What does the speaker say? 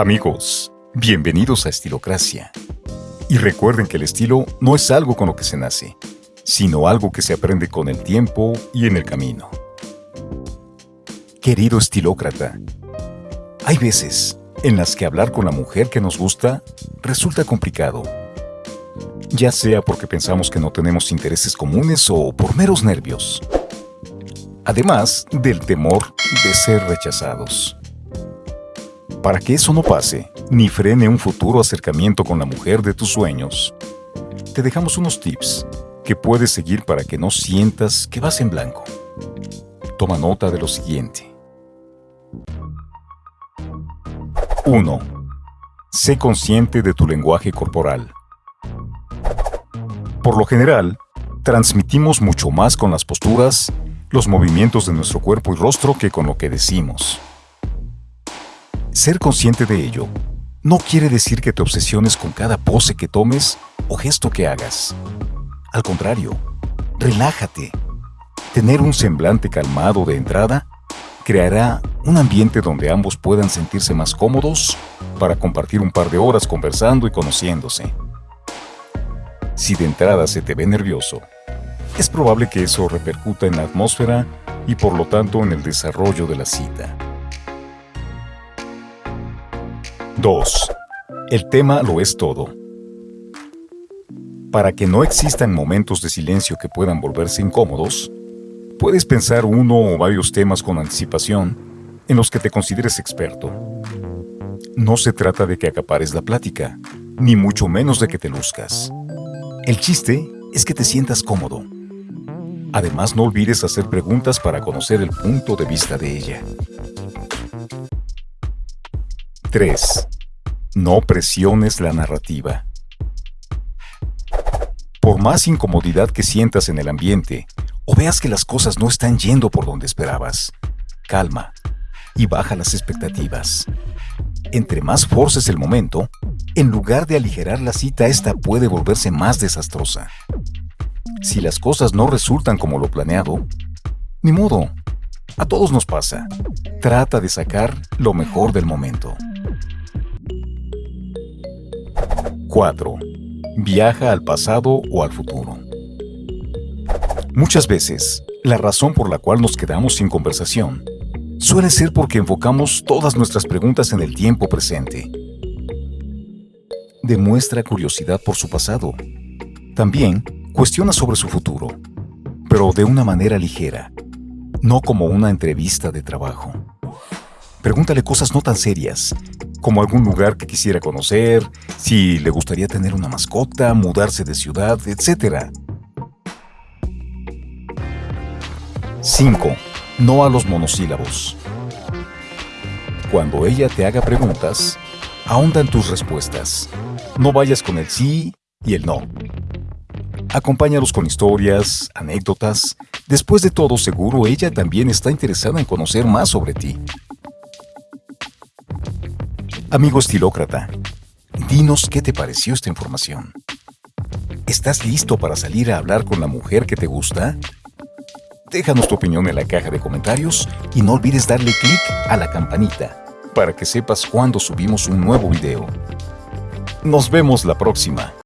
Amigos, bienvenidos a Estilocracia. Y recuerden que el estilo no es algo con lo que se nace, sino algo que se aprende con el tiempo y en el camino. Querido estilócrata, hay veces en las que hablar con la mujer que nos gusta resulta complicado. Ya sea porque pensamos que no tenemos intereses comunes o por meros nervios. Además del temor de ser rechazados. Para que eso no pase, ni frene un futuro acercamiento con la mujer de tus sueños, te dejamos unos tips que puedes seguir para que no sientas que vas en blanco. Toma nota de lo siguiente. 1. Sé consciente de tu lenguaje corporal. Por lo general, transmitimos mucho más con las posturas, los movimientos de nuestro cuerpo y rostro que con lo que decimos. Ser consciente de ello no quiere decir que te obsesiones con cada pose que tomes o gesto que hagas. Al contrario, relájate. Tener un semblante calmado de entrada creará un ambiente donde ambos puedan sentirse más cómodos para compartir un par de horas conversando y conociéndose. Si de entrada se te ve nervioso, es probable que eso repercuta en la atmósfera y por lo tanto en el desarrollo de la cita. 2. El tema lo es todo. Para que no existan momentos de silencio que puedan volverse incómodos, puedes pensar uno o varios temas con anticipación en los que te consideres experto. No se trata de que acapares la plática, ni mucho menos de que te luzcas. El chiste es que te sientas cómodo. Además, no olvides hacer preguntas para conocer el punto de vista de ella. 3. No presiones la narrativa. Por más incomodidad que sientas en el ambiente o veas que las cosas no están yendo por donde esperabas, calma y baja las expectativas. Entre más forces el momento, en lugar de aligerar la cita, esta puede volverse más desastrosa. Si las cosas no resultan como lo planeado, ni modo. A todos nos pasa. Trata de sacar lo mejor del momento. 4. Viaja al pasado o al futuro. Muchas veces, la razón por la cual nos quedamos sin conversación suele ser porque enfocamos todas nuestras preguntas en el tiempo presente. Demuestra curiosidad por su pasado. También cuestiona sobre su futuro, pero de una manera ligera, no como una entrevista de trabajo. Pregúntale cosas no tan serias, como algún lugar que quisiera conocer, si le gustaría tener una mascota, mudarse de ciudad, etc. 5. No a los monosílabos. Cuando ella te haga preguntas, ahonda en tus respuestas. No vayas con el sí y el no. Acompáñalos con historias, anécdotas. Después de todo, seguro ella también está interesada en conocer más sobre ti. Amigo estilócrata, dinos qué te pareció esta información. ¿Estás listo para salir a hablar con la mujer que te gusta? Déjanos tu opinión en la caja de comentarios y no olvides darle clic a la campanita para que sepas cuando subimos un nuevo video. Nos vemos la próxima.